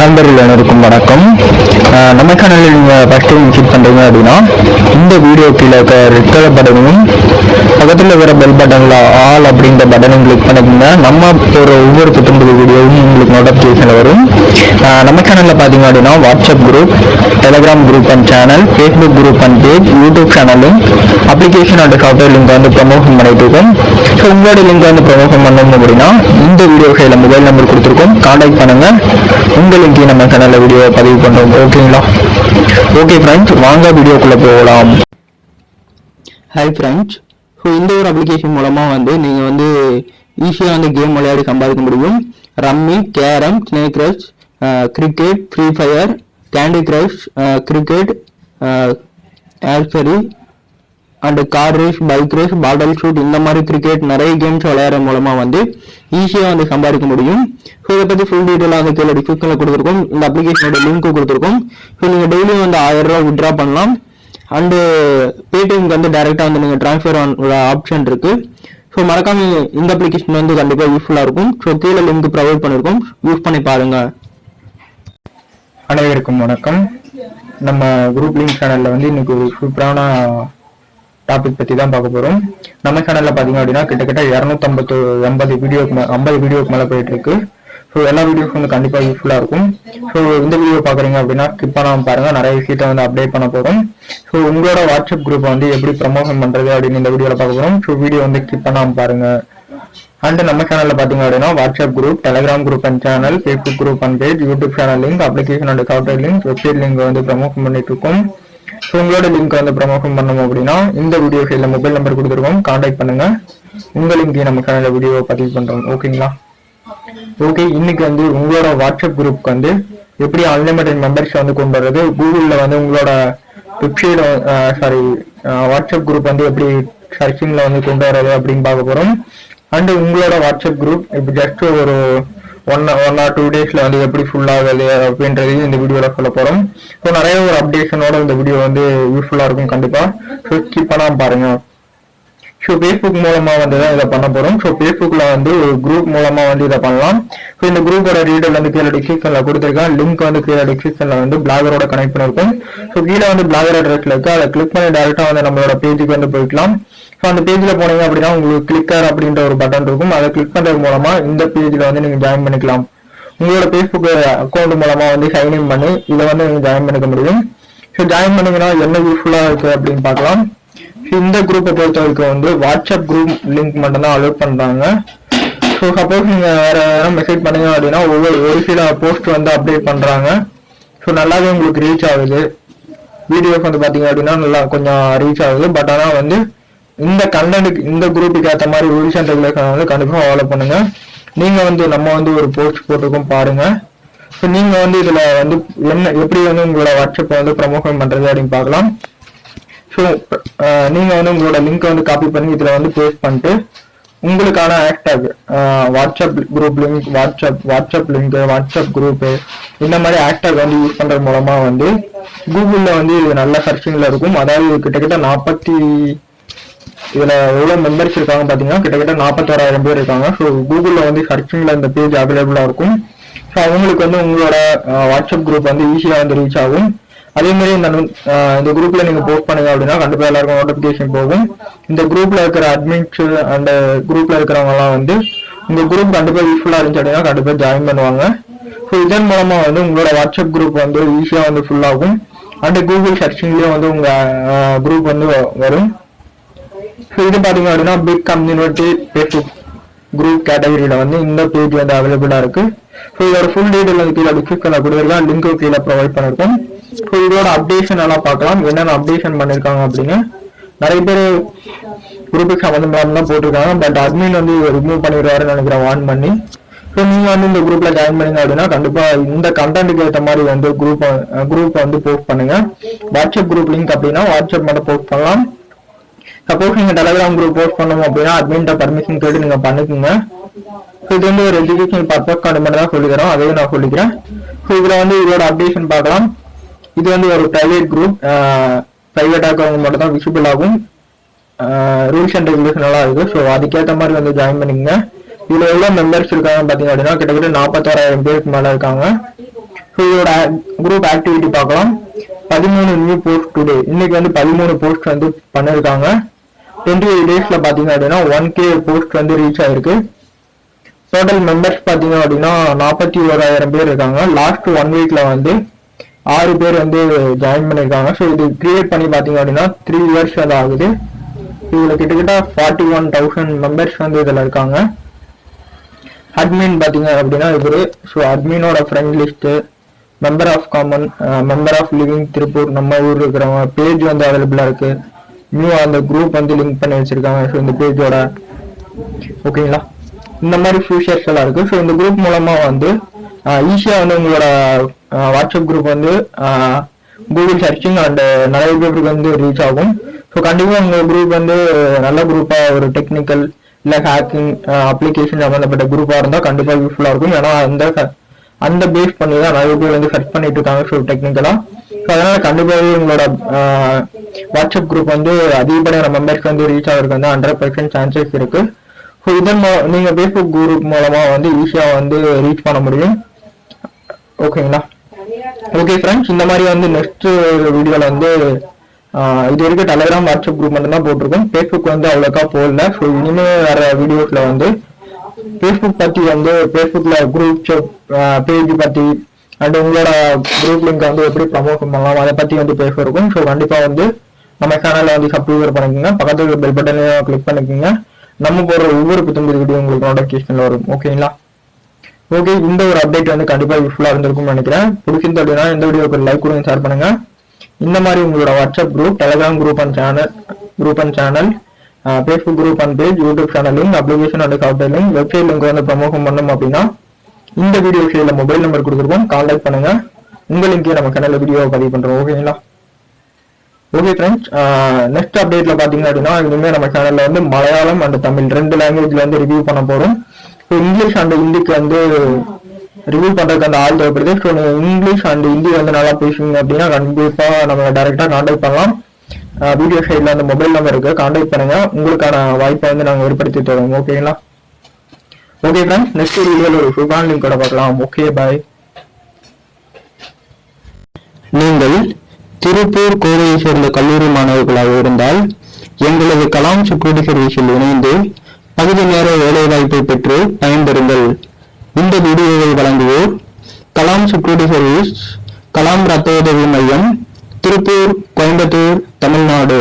நண்பர்கள் அனைவருக்கும் வணக்கம். நம்ம சேனலில் நீங்கள் ஃபஸ்ட் டைம் விசிட் பண்ணுறீங்க அப்படின்னா இந்த வீடியோ கீழே இருக்க ரெட் கலர் பட்டனும் பக்கத்தில் இருக்கிற பெல் பட்டனில் ஆல் அப்படின்ற பட்டனும் கிளிக் பண்ணிக்கோங்க. நம்ம ஒரு ஒவ்வொரு புத்தம்புது வீடியோவும் உங்களுக்கு நோட்டிஃபிகேஷனில் வரும். நம்ம சேனலில் பார்த்தீங்க அப்படின்னா WhatsApp group Telegram group and channel Facebook group and page YouTube சேனலும் அப்ளிகேஷன் அண்ட் சாஃப்ட்வேர் லிங்க் வந்து ப்ரமோஷன் பண்ணிட்டு இருக்கோம். ஸோ உங்களோட லிங்க் வந்து ப்ரமோஷன் பண்ணணும் அப்படின்னா இந்த வீடியோ கையில் மொபைல் நம்பர் கொடுத்துருக்கோம். கான்டாக்ட் பண்ணுங்கள் உங்கள் லிங்கையும் நம்ம சேனலில் வீடியோ பதிவு பண்ணுறோம் ஓகேங்களா ஓகே ஃப்ரெண்ட்ஸ் வாங்க வீடியோக்குள்ளே போகலாம். ஹாய் ஃப்ரெண்ட்ஸ் ஸோ இந்த ஒரு அப்ளிகேஷன் மூலமாக வந்து நீங்கள் வந்து ஈஸியாக வந்து கேம் விளையாடி சம்பாதிக்க முடியும். Rummy carrom snake rush cricket free fire candy crush cricket ஆல்சரி and car race bike race பாடல் ஷூட் இந்த மாதிரி கிரிக்கெட் நிறைய கேம்ஸ் விளையாடுற மூலமா வந்து ஈஸியாக வந்து சம்பாதிக்க முடியும். ஸோ இதை பற்றி ஃபுல் டீட்டெயிலாக வந்து கீழே டிஸ்கிரிப்ஷனில் கொடுத்துருக்கோம். இந்த அப்ளிகேஷனோட லிங்க் கொடுத்துருக்கோம். ஸோ நீங்கள் டெய்லியும் வந்து ஆயிரம் ரூபா விட்ரா பண்ணலாம். அண்டு பேடிஎம்க்கு வந்து டைரெக்டாக வந்து நீங்கள் ட்ரான்ஸ்ஃபர் ஆப்ஷன் இருக்குது ஸோ மறக்காம இந்த அப்ளிகேஷன் வந்து கண்டிப்பாக யூஸ்ஃபுல்லாக இருக்கும். ஸோ கீழே லிங்க் ப்ரொவைட் பண்ணியிருக்கோம் யூஸ் பண்ணி பாருங்க. அனைவருக்கும் வணக்கம். நம்ம குரூப் லிங்க் சேனலில் வந்து இன்னைக்கு ஒரு சூப்பரான டாபிக் பத்தி தான் பார்க்க போறோம். நம்ம சேனல்ல பாத்தீங்க அப்படின்னா கிட்டத்தட்ட இரநூத்தம்பத்து எண்பது வீடியோக்கு ஐம்பது வீடியோக்கு மேல போயிட்டு இருக்கு ஸோ எல்லா வீடியோஸ் வந்து கண்டிப்பாக யூஸ்ஃபுல்லாக இருக்கும். ஸோ இந்த வீடியோ பாக்குறீங்க அப்படின்னா ஸ்கிப் பண்ணாமல் பாருங்க. நிறைய விஷயத்த வந்து அப்டேட் பண்ண போகிறோம் ஸோ உங்களோட வாட்ஸ்அப் குரூப் வந்து எப்படி ப்ரமோஷன் பண்றது அப்படின்னு இந்த வீடியோவில் பார்க்க போகிறோம் ஸோ வீடியோ வந்து ஸ்கிப் பண்ணாமல் பாருங்க. அண்ட் நம்ம சேனலில் பார்த்தீங்க அப்படின்னா WhatsApp group Telegram group and channel Facebook group and page YouTube channel link application and software link website link வந்து ப்ரமோஷன் பண்ணிட்டு இருக்கோம். ஸோ உங்களோட லிங்க் வந்து ப்ரமோஷன் பண்ணணும் அப்படின்னா இந்த வீடியோ சைடில் மொபைல் நம்பர் கொடுத்துருக்கோம். கான்டாக்ட் பண்ணுங்க. உங்க லிங்கை நம்ம சேனல்ல வீடியோ பதிவு பண்றோம். ஓகேங்களா ஓகே இன்னைக்கு வந்து உங்களோட வாட்ஸ்அப் குரூப்க்கு வந்து எப்படி அன்லிமிட்டட் மெம்பர்ஸ் வந்து கொண்டு வர்றது? கூகுளில் வந்து உங்களோட வெப்சைட் சாரி வாட்ஸ்அப் குரூப் வந்து எப்படி சர்ச்சிங்கில் வந்து கொண்டு வர்றது அப்படின்னு பார்க்க போகிறோம் அண்ட் உங்களோட வாட்ஸ்அப் குரூப் இப்போ ஜஸ்ட் ஒரு ஒன் ஒன் ஆர் டூ டேஸில் வந்து எப்படி ஃபுல் ஆகுது அப்படின்றதையும் இந்த வீடியோவில் சொல்ல போகிறோம் ஸோ நிறைய ஒரு அப்டேஷனோட இந்த வீடியோ வந்து யூஸ்ஃபுல்லாக இருக்கும் கண்டிப்பாக ஸோ ஸ்கிப் பண்ணாமல் பாருங்கள் ஸோ ஃபேஸ்புக் மூலமாக வந்து தான் இதை பண்ண போகிறோம் ஸோ ஃபேஸ்புக்கில் வந்து ஒரு குரூப் மூலமாக வந்து இதை பண்ணலாம். ஸோ இந்த குரூப்போட டீடைல் வந்து கீழே டிஸ்கிரிப்ஷனில் கொடுத்துருக்கேன். லிங்க் வந்து கீழே டிஸ்கிரிப்ஷனில் வந்து பிளாகரோட கனெக்ட் பண்ணியிருக்கோம் ஸோ கீழே வந்து பிளாகர் அட்ரஸ்ல இருக்குது அதை கிளிக் பண்ணி டேரெக்டாக வந்து நம்மளோட பேஜுக்கு வந்து போய்க்கலாம். ஸோ அந்த பேஜில் போனீங்க அப்படின்னா உங்களுக்கு கிளிக்கர் அப்படின்ற ஒரு பட்டன் இருக்கும். அதை கிளிக் பண்ணுறது மூலமாக இந்த பேஜில் வந்து நீங்கள் ஜாயின் பண்ணிக்கலாம். உங்களோட ஃபேஸ்புக் அக்கௌண்ட் மூலமாக வந்து சைன்இன் பண்ணி இதை வந்து நீங்கள் ஜாயின் பண்ணிக்க முடியும். ஸோ ஜாயின் பண்ணீங்கன்னா என்ன யூஸ்ஃபுல்லாக இருக்குது அப்படின்னு பார்க்கலாம். இந்த குரூப்பை பொறுத்த வரைக்கும் வந்து வாட்ஸ்அப் குரூப் லிங்க் மட்டும்தான் அலோட் பண்ணுறாங்க ஸோ சப்போஸ் நீங்கள் வேறு யாரும் மெசேஜ் பண்ணீங்க அப்படின்னா ஒவ்வொரு ஒரு சில போஸ்ட் வந்து அப்டேட் பண்ணுறாங்க ஸோ நல்லாவே உங்களுக்கு ரீச் ஆகுது. வீடியோஸ் வந்து பார்த்தீங்க அப்படின்னா நல்லா கொஞ்சம் ரீச் ஆகுது. பட் ஆனால் வந்து இந்த கண்டென்ட் இந்த குரூப்புக்கு ஏற்ற மாதிரி ரூல்ஸ் அண்ட் ரெகுலேஷன் வந்து கண்டிப்பாக ஃபாலோ பண்ணுங்க. நீங்கள் வந்து நம்ம வந்து ஒரு போஸ்ட் போட்டிருக்கோம் பாருங்க. ஸோ நீங்கள் வந்து இதில் வந்து என்ன எப்படி வந்து உங்களோட வாட்ஸ்அப்பை வந்து ப்ரமோஷன் பண்ணுறது அப்படின்னு பார்க்கலாம். ஸோ நீங்கள் வந்து உங்களோட லிங்க் வந்து காப்பி பண்ணி இதில் வந்து பேஸ்ட் பண்ணிட்டு உங்களுக்கான hashtag WhatsApp group link WhatsApp WhatsApp link WhatsApp group இந்த மாதிரி ஹேஷ்டாக் வந்து யூஸ் பண்ணுறது மூலமாக வந்து கூகுளில் வந்து இது நல்ல சர்ச்சிங்கில் இருக்கும். அதாவது கிட்டத்தட்ட நாற்பத்தி இதில் எவ்வளோ மெம்பர்ஸ் இருக்காங்க பார்த்தீங்கன்னா கிட்டத்தட்ட நாற்பத்தோராயிரம் பேர் இருக்காங்க. ஸோ கூகுளில் வந்து சர்ச்சிங்கில் இந்த பேஜ் அவைலபிளாக இருக்கும். ஸோ அவங்களுக்கு வந்து உங்களோட வாட்ஸ்அப் குரூப் வந்து ஈஸியாக வந்து ரீச் ஆகும். அதே மாதிரி இந்த இந்த குரூப்ல நீங்க போஸ்ட் பண்ணுங்க அப்படின்னா கண்டிப்பா எல்லாருக்கும் நோட்டிபிகேஷன் போகும். இந்த குரூப்ல இருக்கிற அட்மின்ஸ் அந்த குரூப்ல இருக்கிறவங்க எல்லாம் வந்து உங்க குரூப் கண்டிப்பா யூஸ்ஃபுல்லா இருந்துச்சு அப்படின்னா கண்டிப்பா ஜாயின் பண்ணுவாங்க. ஸோ இதன் மூலமா வந்து உங்களோட வாட்ஸ்அப் குரூப் வந்து ஈஸியா வந்து ஃபுல் ஆகும். அண்ட் கூகுள் சர்ச்சிங்லயும் வந்து உங்க குரூப் வந்து வ- வரும். இது பாத்தீங்க அப்படின்னா பிக் கம்யூனிட்டி ஃபேஸ்புக் குரூப் கேட்டகரியில வந்து இந்த பேஜ் வந்து அவைலபிளா இருக்கு. ஸோ இதோட ஃபுல் டீட்டெயில் வந்து கீழே டிஸ்கிரிப்ஷன்ல கொடுத்துருக்கேன். லிங்க் கீழே ப்ரொவைட் பண்ணிருக்கோம். ஸோ இதோட அப்டேஷன் எல்லாம் பார்க்கலாம்? என்னென்ன அப்டேஷன் பண்ணிருக்காங்க அப்படின்னு நிறைய பேர் குரூப்புக்கு சம்மந்தம் தான் போட்டிருக்காங்க. பட் அட்மின் வந்து ரிமூவ் பண்ணிடுவாருன்னு நினைக்கிறேன் வான் பண்ணி. ஸோ நீங்க வந்து இந்த குரூப்ல ஜாயின் பண்ணீங்க அப்படின்னா கண்டிப்பா இந்த கண்டென்ட்டுக்கு ஏற்ற மாதிரி வந்து குரூப் குரூப் வந்து போஸ்ட் பண்ணுங்க. வாட்ஸ்அப் குரூப் லிங்க் அப்படின்னா வாட்ஸ்அப் மட்டும் போஸ்ட் பண்ணலாம். சப்போஸ் நீங்க டெலகிராம் குரூப் போஸ்ட் பண்ணணும் அப்படின்னா அட்மின்ட்ட பர்மிஷன் கேட்டு நீங்க பண்ணிக்கோங்க. ஸோ இது வந்து ஒரு எஜுகேஷன் பர்பஸ் கார்டு மட்டும் தான் சொல்லிக்கிறோம் அதையும் நான் சொல்லிக்கிறேன். ஸோ இதுல வந்து இதோட அப்டேஷன் பார்க்கலாம். இது வந்து ஒரு பிரைவேட் குரூப் ப்ரைவேட்டாக இருக்கிறவங்க மட்டும் தான் விசிபிள் ஆகும். ரூல்ஸ் அண்ட் ரெகுலேஷன் நல்லா இருக்கு. ஸோ அதுக்கேற்ற மாதிரி வந்து ஜாயின் பண்ணிக்கங்க. இதுல எவ்வளோ மெம்பர்ஸ் இருக்காங்க பாத்தீங்க அப்படின்னா கிட்டத்தட்ட நாற்பத்தாறாயிரம் பேருக்கு மேலே இருக்காங்க. ஸோ இதோட குரூப் ஆக்டிவிட்டி பார்க்கலாம். பதிமூணு நியூ போஸ்ட் டுடே இன்னைக்கு வந்து பதிமூணு போஸ்ட் வந்து பண்ணிருக்காங்க. டுவெண்ட்டி எயிட் டேஸ்ல பாத்தீங்க அப்படின்னா ஒன் கே போஸ்ட் வந்து ரீச் ஆயிருக்கு. டோட்டல் மெம்பர்ஸ் பாத்தீங்க அப்படின்னா நாற்பத்தி ஓராயிரம் பேர் இருக்காங்க. லாஸ்ட் ஒன் வீக்ல வந்து ஆறு பேர் வந்து ஜாயின் பண்ணியிருக்காங்க ஸோ இது கிரியேட் பண்ணி பாத்தீங்க அப்படின்னா த்ரீ இயர்ஸ் அது ஆகுது. இதுல கிட்டத்தட்ட ஃபார்ட்டி ஒன் தௌசண்ட் மெம்பர்ஸ் வந்து இதுல இருக்காங்க. அட்மின் பாத்தீங்க அப்படின்னா இவரு. So அட்மினோட friend list member of common member of living Tiruppur நம்ம ஊர் இருக்கிறவங்க பேஜ் வந்து அவைலபிளா இருக்கு. நியூ அந்த குரூப் வந்து லிங்க் பண்ணி வச்சிருக்காங்க. ஸோ இந்த பேஜோட ஓகேங்களா இந்த மாதிரி ஃபியூச்சர்ஸ் எல்லாம் இருக்கு. ஸோ இந்த குரூப் மூலமா வந்து ஈஸியா வந்து உங்களோட வாட்ஸ்அப் குரூப் வந்து கூகுள் சர்ச்சிங் அண்ட் நிறைய பேருக்கு வந்து ரீச் ஆகும். ஸோ கண்டிப்பா உங்க குரூப் வந்து நல்ல குரூப்பா ஒரு டெக்னிக்கல் இல்ல ஹேக்கிங் அப்ளிகேஷன் சம்மந்தப்பட்ட குரூப்பா இருந்தா கண்டிப்பா யூஸ்ஃபுல்லா இருக்கும். ஏன்னா அந்த அந்த பேஸ் பண்ணி தான் நிறைய பேர் வந்து சர்ச் பண்ணிட்டு இருக்காங்க. ஸோ டெக்னிக்கலாக ஸோ அதனால கண்டிப்பாகவே உங்களோட வாட்ஸ்அப் குரூப் வந்து அதிகப்படியான மெம்பர்ஸ்க்கு வந்து ரீச் ஆகிறதுக்கு வந்து ஹண்ட்ரட் பர்சன்ட் சான்சஸ் இருக்கு. ஸோ இதன் மூ- நீங்கள் ஃபேஸ்புக் குரூப் மூலமாக வந்து ஈஸியாக வந்து ரீச் பண்ண முடியும். ஓகேங்களா ஓகே ஃப்ரெண்ட்ஸ் இந்த மாதிரி வந்து நெக்ஸ்ட் வீடியோவில் வந்து இது வரைக்கும் டெலிகிராம் வாட்ஸ்அப் குரூப் மட்டும் தான் போட்டிருக்கோம். ஃபேஸ்புக் வந்து அவ்வளோக்கா போடல. ஸோ இனிமேல் வர வீடியோஸில் வந்து ஃபேஸ்புக் பற்றி வந்து ஃபேஸ்புக்கில் குரூப் பேஜ் பற்றி அண்ட் உங்களோட குரூப் லிங்க் வந்து எப்படி ப்ரமோட் பண்ணலாம் அதை பற்றி வந்து பேச இருக்கும். ஸோ கண்டிப்பாக வந்து நம்ம சேனலை வந்து சப்ஸ்கிரைபர் பண்ணிக்கோங்க பக்கத்துல பெல் பட்டனையும் கிளிக் பண்ணிக்கோங்க நம்ம போடுற ஒவ்வொரு புத்தம்பது வீடியோ உங்களுக்கு நோட்டிஃபிகேஷன் வரும். ஓகேங்களா ஓகே இந்த ஒரு அப்டேட் வந்து கண்டிப்பாக யூஸ்ஃபுல்லாக இருந்திருக்கும்னு நினைக்கிறேன். பிடிச்சிருந்து அப்படின்னா இந்த வீடியோக்கு லைக் கொடுங்க ஷேர் பண்ணுங்க. இந்த மாதிரி உங்களோட WhatsApp group Telegram group and channel group and channel Facebook group and page YouTube channel link application and software link website link வந்து ப்ரமோஷன் பண்ணோம் அப்படின்னா இந்த வீடியோ கீழே மொபைல் நம்பர் கொடுத்துருக்கோம். கான்டாக்ட் பண்ணுங்க. உங்களுக்கே லிங்கே நம்ம சேனல்ல வீடியோ பதிவு பண்ணுறோம் ஓகேங்களா ஓகே ஃப்ரெண்ட்ஸ் நெக்ஸ்ட் அப்டேட்ல பாத்தீங்க அப்படின்னா இனிமே நம்ம சேனல்ல வந்து மலையாளம் அண்ட் தமிழ் ரெண்டு லாங்குவேஜ்ல வந்து ரிவ்யூ பண்ண போறோம். ஸோ இங்கிலீஷ் அண்ட் ஹிந்திக்கு வந்து ரிவ்யூ பண்றதுக்கு அந்த ஆள் தேவைப்படுது. ஸோ நீங்க இங்கிலீஷ் அண்ட் ஹிந்தி வந்து நல்லா பேசுவீங்க அப்படின்னா கண்டிப்பா நம்ம டைரக்டா கான்டாக்ட் பண்ணலாம். வீடியோ சைட்ல அந்த மொபைல் நம்பர் இருக்கு. கான்டாக்ட் பண்ணுங்க. உங்களுக்கான வாய்ப்பை வந்து நாங்க ஏற்படுத்தி தருவோம். ஓகேங்களா ஓகே ஃப்ரெண்ட்ஸ் நெக்ஸ்ட் வீடியோல ஒரு சூப்பரான லிங்க் கூட பார்க்கலாம். ஓகே பாய் நீங்கள் திருப்பூர் கோவையை சேர்ந்த கல்லூரி மாணவர்களாக இருந்தால் எங்களது கலாம் செக்யூரிட்டி சர்வீஸில் இணைந்து பகுதி நேர வேலைவாய்ப்பை பெற்று பயன்பெறுங்கள். இந்த வீடியோவை வழங்குவோர் கலாம் செக்யூரிட்டி சர்வீஸ் கலாம் ரத்த உதவி மையம் திருப்பூர் கோயம்புத்தூர் தமிழ்நாடு.